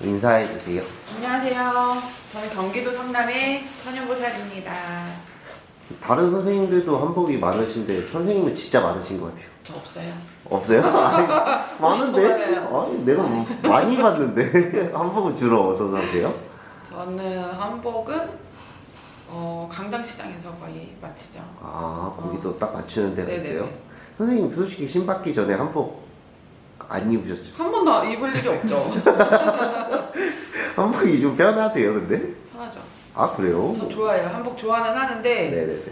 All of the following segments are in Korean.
인사해 주세요. 안녕하세요. 저는 경기도 성남의 천연보살입니다. 다른 선생님들도 한복이 많으신데 선생님은 진짜 많으신 것 같아요. 저 없어요. 없어요? 아니, 많은데? 아니, 내가 뭐 많이 봤는데 한복은 주로 어디서 사세요? 저는 한복은 어, 강당시장에서 거의 마치죠. 아 거기도 딱 맞추는 데가 네네네. 있어요? 선생님 솔직히 신받기 전에 한복 안 입으셨죠? 한 번도 입을 일이 없죠. 한복이 좀 편하세요 근데? 편하죠. 아 그래요? 저 좋아해요. 한복 좋아는 하는데 네네네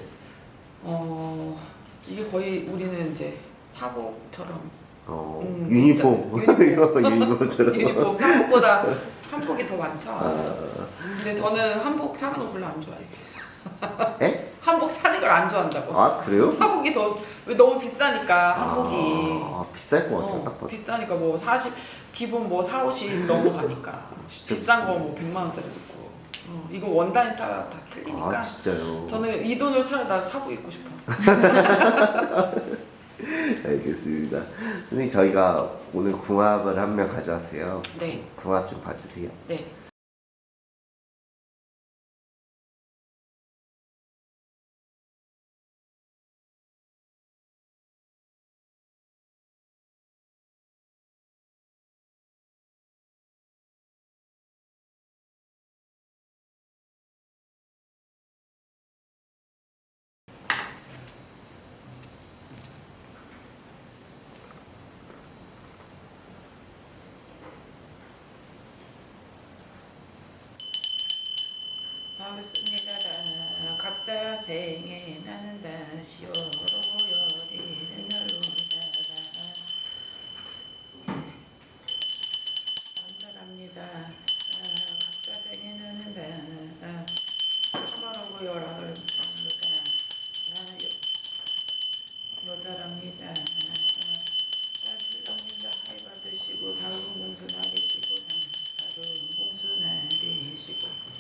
어, 이게 거의 우리는 이제 사복처럼 어, 음, 유니폼 유니폼. 유니폼처럼 유니폼 사복보다 한복이 더 많죠. 아, 근데 저는 한복 사는 거 별로 안 좋아해요. 에? 한복 사는 걸 안 좋아한다고. 아 그래요? 사복이 더왜 너무 비싸니까 한복이. 아, 비쌀 것 같아요 어, 딱 봐도. 비싸니까 뭐 40, 기본 뭐 4, 50 넘어가니까. 비싼 거. 뭐 100만 원짜리도 있고. 어, 이거 원단에 따라 다 틀리니까. 아 진짜요? 저는 이 돈을 차라리 난 사복 입고 싶어. 알겠습니다. 선생님 저희가 오늘 궁합을 한 명 가져왔어요. 네, 궁합 좀 봐주세요. 네 반갑습니다. 각자 생에 나는 다시 날로다가 감사합니다. 아, 각자 생에 나는 다. 참아라고 받는다 나 여, 여자랍니다 아, 실감니다 하이 받으시고 다음 공수 나리시고 다음 공수 나리시고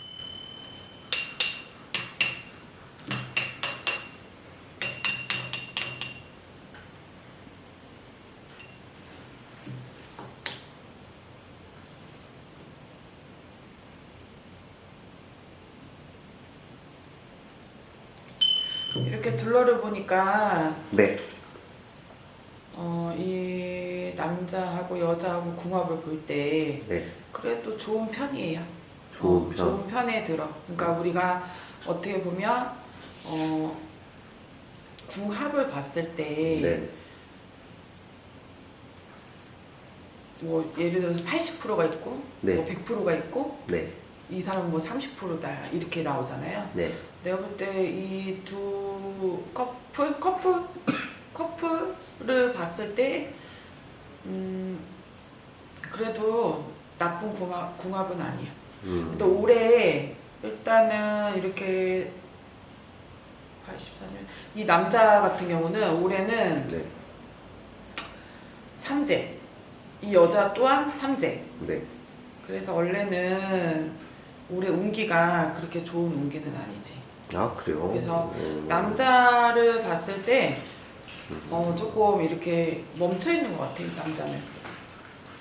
이렇게 둘러를 보니까 네 어, 이 남자하고 여자하고 궁합을 볼때 네. 그래도 좋은 편이에요. 좋은 어, 편. 좋은 편에 들어. 그러니까 우리가 어떻게 보면 어, 궁합을 봤을 때 네. 뭐 예를 들어서 80%가 있고 네. 뭐 100%가 있고 네. 이 사람은 뭐 30%다 이렇게 나오잖아요. 네. 내가 볼 때 이 두 커플 커플 커플을 봤을 때 음, 그래도 나쁜 궁합, 궁합은 아니야. 음. 근데 올해 일단은 이렇게 84년 이 남자 같은 경우는 올해는 네. 삼재 이 여자 또한 삼재 네. 그래서 원래는 올해 운기가 그렇게 좋은 운기는 아니지 아 그래요? 그래서 음. 남자를 봤을 때 어, 조금 이렇게 멈춰 있는 것 같아 이 남자는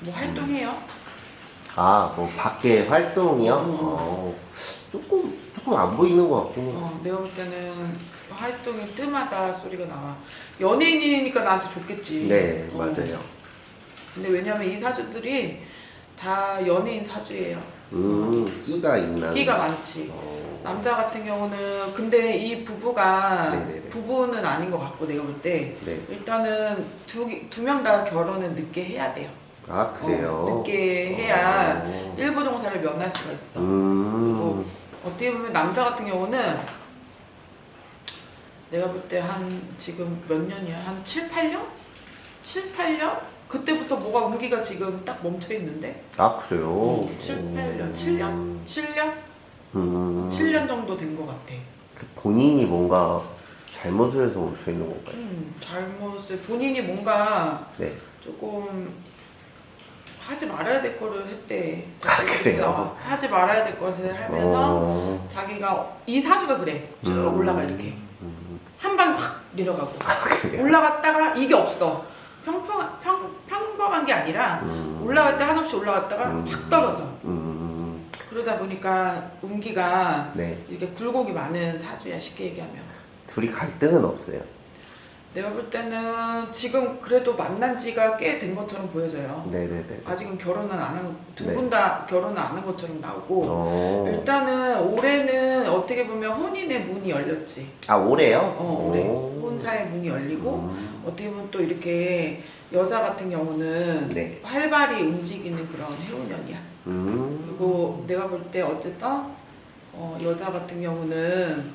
뭐 활동해요 아, 뭐 밖에 활동이요? 음. 어, 조금 조금 안 보이는 것 같긴 해요. 어, 내가 볼 때는 활동이 뜸하다 소리가 나와 연예인이니까 나한테 좋겠지 네, 어. 맞아요. 근데 왜냐면 이 사주들이 다 연예인 사주예요 음, 끼가 있나? 끼가 많지 어, 남자 같은 경우는 근데 이 부부가 네네네. 부부는 아닌 것 같고 내가 볼 때 네. 일단은 두두 명다 결혼은 늦게 해야 돼요. 아 그래요? 어, 늦게 해야 어. 일부 종사를 면할 수가 있어. 음, 어떻게 보면 남자 같은 경우는 내가 볼 때 한 지금 몇 년이야? 한 7, 8년? 7, 8년? 그때부터 뭐가 운기가 지금 딱 멈춰 있는데 아 그래요? 7, 8년, 7년? 7년? 음, 7년 정도 된 것 같아. 그 본인이 뭔가 잘못을 해서 멈춰 있는 건가요? 음, 잘못을 본인이 뭔가 네. 조금 하지 말아야 될 거를 했대. 아, 그래요? 하지 말아야 될 것을 하면서 어, 자기가 이 사주가 그래. 쭉 음, 올라가 이렇게 음, 한 방에 확 내려가고 그래요? 올라갔다가 이게 없어. 평평 평 평범한 게 아니라 음. 올라갈 때 한없이 올라갔다가 음. 확 떨어져. 음, 그러다 보니까 운기가 네. 이렇게 굴곡이 많은 사주야 쉽게 얘기하면. 둘이 갈등은 없어요. 내가 볼 때는 지금 그래도 만난 지가 꽤 된 것처럼 보여져요. 네네네. 아직은 결혼은 안 하고 두 네. 분다 결혼은 안 한 것처럼 나오고 어. 일단은 올해는 어떻게 보면 혼인의 문이 열렸지. 아 올해요? 어 올해 오. 혼사의 문이 열리고 음. 어떻게 보면 또 이렇게 여자 같은 경우는 네. 활발히 움직이는 그런 해운년이야. 음. 그리고 내가 볼 때 어쨌든 어, 여자 같은 경우는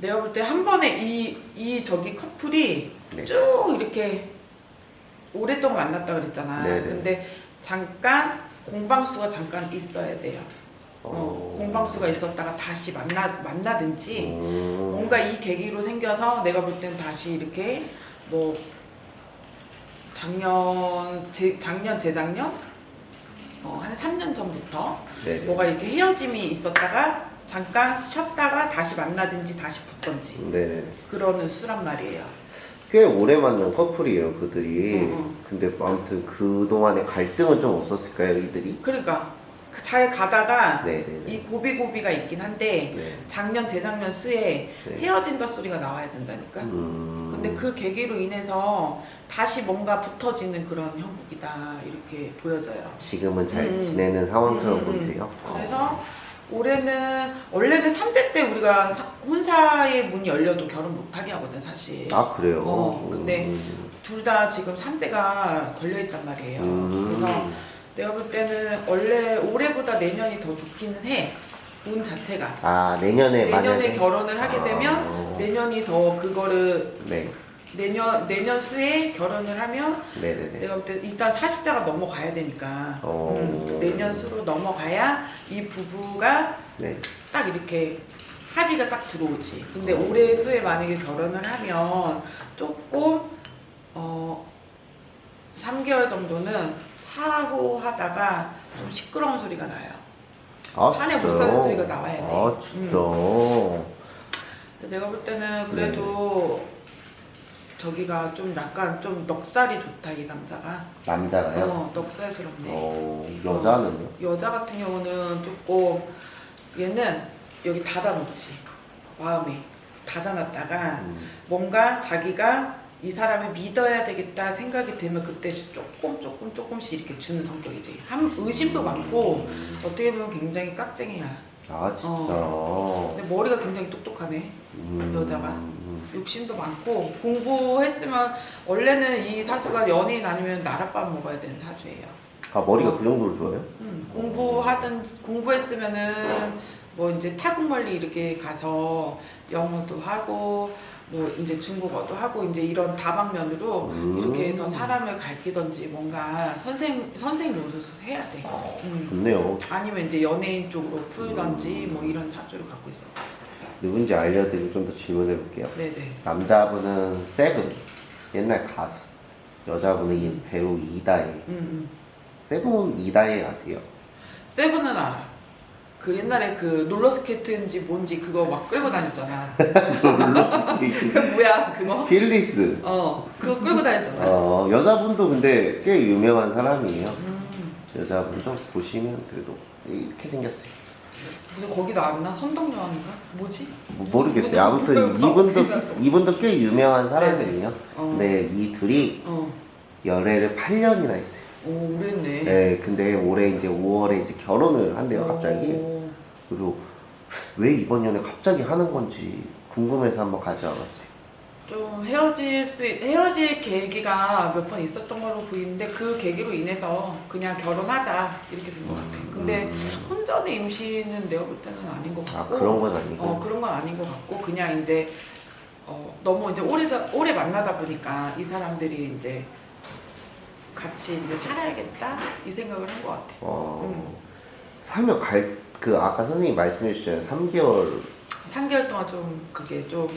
내가 볼 때 한 번에 이, 이 저기 커플이 네. 쭉 이렇게 오랫동안 만났다 그랬잖아. 네네. 근데 잠깐 공방수가 잠깐 있어야 돼요. 어, 어. 공방수가 있었다가 다시 만나 만나든지 음. 뭔가 이 계기로 생겨서 내가 볼 땐 다시 이렇게 뭐 작년 제, 작년 재작년 어, 한 3년 전부터 네네. 뭐가 이렇게 헤어짐이 있었다가 잠깐 쉬었다가 다시 만나든지 다시 붙던지 네네. 그러는 수란 말이에요. 꽤 오래 만난 커플이에요, 그들이. 응, 응. 근데 아무튼 그 동안에 갈등은 좀 없었을까요, 이들이? 그러니까 그잘 가다가 네네네. 이 고비고비가 있긴 한데 네. 작년 재작년 수에 네. 헤어진다 소리가 나와야 된다니까. 음. 근데 그 계기로 인해서 다시 뭔가 붙어지는 그런 형국이다 이렇게 보여져요. 지금은 잘 음. 지내는 상황처럼 음, 음, 음. 보이세요? 그래서 올해는 원래는 3대 때 우리가 사- 혼사의 문이 열려도 결혼 못하게 하거든 사실. 아 그래요? 어, 근데 음. 둘다 지금 삼재가 걸려 있단 말이에요. 음. 그래서 내가 볼 때는 원래 올해보다 내년이 더 좋기는 해. 운 자체가. 아 내년에 내년에 만약에 결혼을 하게 되면 아. 내년이 더 그거를 네 내년 내년 수에 결혼을 하면 네네네 내가 볼때 일단 40자가 넘어가야 되니까 어. 음, 내년 수로 넘어가야 이 부부가 네 딱 이렇게 합의가 딱 들어오지. 근데 어. 올해 수에 만약에 결혼을 하면 조금 어 3개월 정도는 하고 하다가 좀 시끄러운 소리가 나요. 아, 산에 못 진짜요? 사는 소리가 나와야 돼. 아 진짜 근데 내가 볼 때는 네. 그래도 저기가 좀 약간 좀 넉살이 좋다 이 남자가. 남자가요? 어 넉살스럽네. 어 여자는요? 여자 같은 경우는 조금 얘는 여기 닫아놓지 마음에 닫아놨다가 음. 뭔가 자기가 이 사람을 믿어야 되겠다 생각이 들면 그때 조금 조금 조금씩 이렇게 주는 성격이지 한 의심도 많고 음. 어떻게 보면 굉장히 깍쟁이야 아 진짜 근데 머리가 굉장히 똑똑하네 음. 여자가. 음. 욕심도 많고 공부했으면 원래는 이 사주가 연예인 아니면 나랏밥 먹어야 되는 사주예요 아 머리가 어. 그 정도로 좋아요? 음, 공부하든 공부했으면은 뭐 이제 타국 멀리 이렇게 가서 영어도 하고 뭐 이제 중국어도 하고 이제 이런 다방면으로 음. 이렇게 해서 사람을 가르치던지 뭔가 선생 선생 노릇을 해야 돼. 음. 좋네요 아니면 이제 연예인 쪽으로 풀던지 뭐 이런 사주를 갖고 있어. 누군지 알려드리고 좀 더 질문해 볼게요 네네. 남자분은 세븐 옛날 가수 여자분은 이 배우 이다혜 음, 음. 세븐 이다혜 아세요? 세븐은 알아. 그 옛날에 그 롤러스케이트인지 뭔지 그거 막 끌고 다녔잖아. 그 뭐야 그거? 힐리스 어 그거 끌고 다녔잖아. 어 여자분도 근데 꽤 유명한 사람이에요 음, 여자분도 보시면 그래도 이렇게 생겼어요 무슨 거기 나왔나? 선덕여왕인가? 뭐지? 뭐 모르겠어요 아무튼 이분도 이분도 꽤 유명한 사람이에요 어. 근데 이 둘이 어. 연애를 8년이나 했어요 오 오래했네. 네 근데 올해 이제 5월에 이제 결혼을 한대요 갑자기 오, 그래서 왜 이번 연애 갑자기 하는 건지 궁금해서 한번 가져와봤어요 좀 헤어질 수 헤어질 계기가 몇 번 있었던 걸로 보이는데 그 계기로 인해서 그냥 결혼하자 이렇게 된 것 같아. 근데 음. 혼전의 임신은 내가 볼 때는 아닌 것아 같고. 그런 건 아니고 어 그런 건 아닌 것 같고 그냥 이제 어 너무 이제 오래 오래 만나다 보니까 이 사람들이 이제 같이 이제 살아야겠다 이 생각을 한 것 같아. 어, 음. 살면 갈, 그 아까 선생님이 말씀해 주셨잖아요 3개월 3개월 동안 좀 그게 좀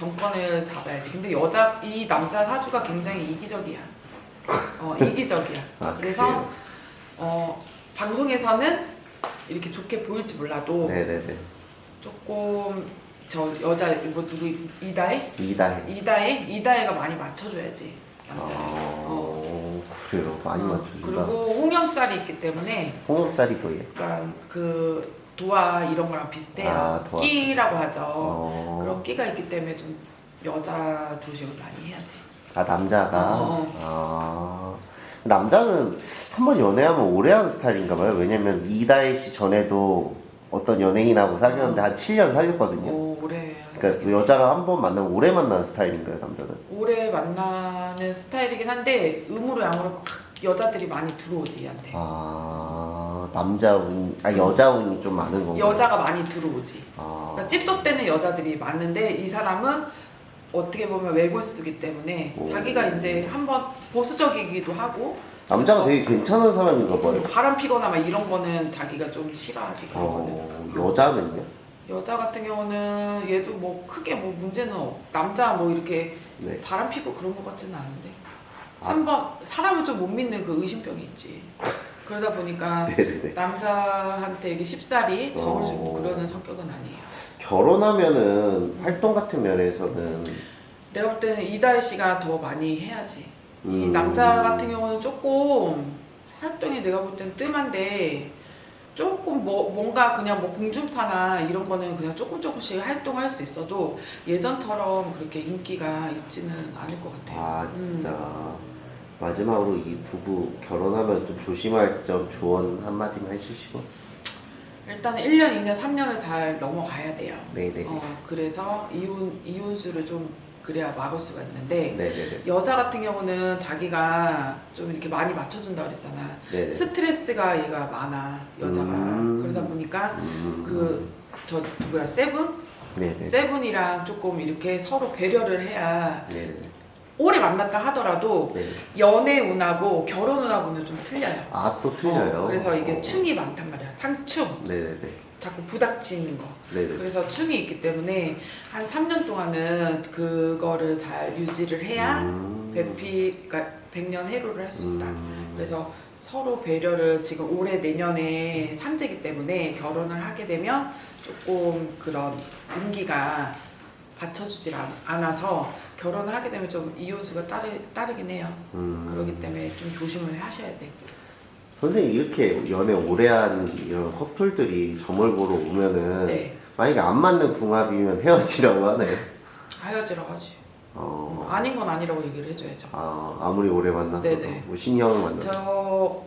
정권을 잡아야지. 근데 여자 이 남자 사주가 굉장히 이기적이야. 어 이기적이야. 아, 그래서 그래요? 어 방송에서는 이렇게 좋게 보일지 몰라도 네네네 조금 저 여자 뭐 누구 이다혜? 이다해. 이다혜? 이다혜가 많이 맞춰줘야지 남자를. 어. 어, 그래요. 많이 어, 맞춰준다. 그리고 홍염살이 있기 때문에 홍엽살이 뭐예요? 약간 그 도화 이런 거랑 비슷해요. 아, 도화. 끼라고 하죠. 어. 그런 끼가 있기 때문에 좀 여자 조심을 많이 해야지. 아 남자가 어. 아 남자는 한 번 연애하면 오래 하는 스타일인가 봐요. 왜냐면 이다혜 씨 전에도 어떤 연예인하고 사귀었는데 한 7년 사귀었거든요. 오, 오래. 그러니까 그 여자랑 한번 만나면 오래 만나는 스타일인가요, 남자는? 오래 만나는 스타일이긴 한데 음으로 양으로 막 여자들이 많이 들어오지 얘한테. 아 남자 운, 아 여자 운이 좀 많은 건가요? 여자가 많이 들어오지. 아, 그러니까 찝쩍대는 여자들이 많은데 이 사람은 어떻게 보면 외골수기 때문에 오. 자기가 이제 한번 보수적이기도 하고 남자가 되게 괜찮은 사람인가 봐요. 바람 피거나 막 이런 거는 자기가 좀 싫어하지 그런 거는. 어, 여자는요? 여자 같은 경우는 얘도 뭐 크게 뭐 문제는 없. 남자 뭐 이렇게 네. 바람 피고 그런 것 같지는 않은데 아. 한번 사람을 좀 못 믿는 그 의심병이 있지. 그러다 보니까 네네네. 남자한테 이게 쉽사리 정을 주고 어. 그러는 성격은 아니에요. 결혼하면은 활동 같은 면에서는 내가 볼 때는 이다혜 씨가 더 많이 해야지. 이 음. 남자 같은 경우는 조금 활동이 내가 볼 때는 뜸한데 조금 뭐 뭔가 그냥 뭐 공중파나 이런 거는 그냥 조금 조금씩 활동할 수 있어도 예전처럼 그렇게 인기가 있지는 않을 것 같아요. 아 음. 진짜 마지막으로 이 부부 결혼하면 좀 조심할 점 조언 한마디만 해주시고. 일단은 1년, 2년, 3년을 잘 넘어가야 돼요. 네네 어, 그래서 이혼 이혼수를 좀 그래야 막을 수가 있는데 네네네. 여자 같은 경우는 자기가 좀 이렇게 많이 맞춰준다 그랬잖아. 네네. 스트레스가 얘가 많아 여자가. 음. 그러다 보니까 음. 그저 누구야? 세븐? 네네. 세븐이랑 조금 이렇게 서로 배려를 해야 네네 오래 만났다 하더라도 네네 연애 운하고 결혼 운하고는 좀 틀려요. 아 또 틀려요 어, 그래서 이게 어. 충이 많단 말이야. 상충 네네네 자꾸 부닥치는 거. 네네 그래서 충이 있기 때문에 한 3년 동안은 그거를 잘 유지를 해야 음. 배피 그러니까 백년 해로를 할 수 있다. 음. 그래서 서로 배려를 지금 올해 내년에 삼재기 때문에 결혼을 하게 되면 조금 그런 운기가 받쳐주질 않- 않아서 결혼을 하게 되면 좀 이혼수가 따르, 따르긴 해요. 음. 그렇기 때문에 좀 조심을 하셔야 돼. 선생님 이렇게 연애 오래한 이런 커플들이 점을 보러 오면은 네. 만약에 안 맞는 궁합이면 헤어지라고 하네요 하여지라고 하지. 어. 아닌 건 아니라고 얘기를 해줘야죠. 아, 아무리 오래 만났어도 네네. 뭐 10년을 만났어도 저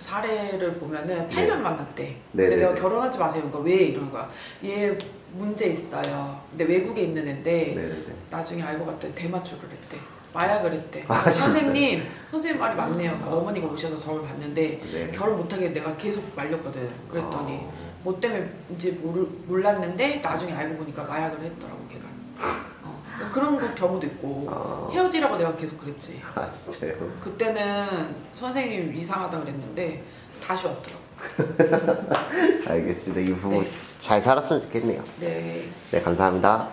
사례를 보면은 8년 만났대. 근데 네네네. 내가 결혼하지 마세요. 그러니까 왜 이러는 거야. 얘 문제 있어요. 근데 외국에 있는 애인데 네네네 나중에 알고 봤더니 대마초를 했대. 마약을 했대. 아? 선생님, 선생님 말이 맞네요. 그러니까 어머니가 오셔서 저를 봤는데 네. 결혼 못하게 내가 계속 말렸거든. 그랬더니 어. 뭐 때문인지 모르, 몰랐는데 나중에 알고 보니까 마약을 했더라고 걔가. 어, 그런 거 경우도 있고 아, 헤어지라고 내가 계속 그랬지. 아 진짜요? 그때는 선생님 이상하다 그랬는데 다시 왔더라고. 알겠습니다. 이 부부 네. 잘 살았으면 좋겠네요. 네. 네, 감사합니다.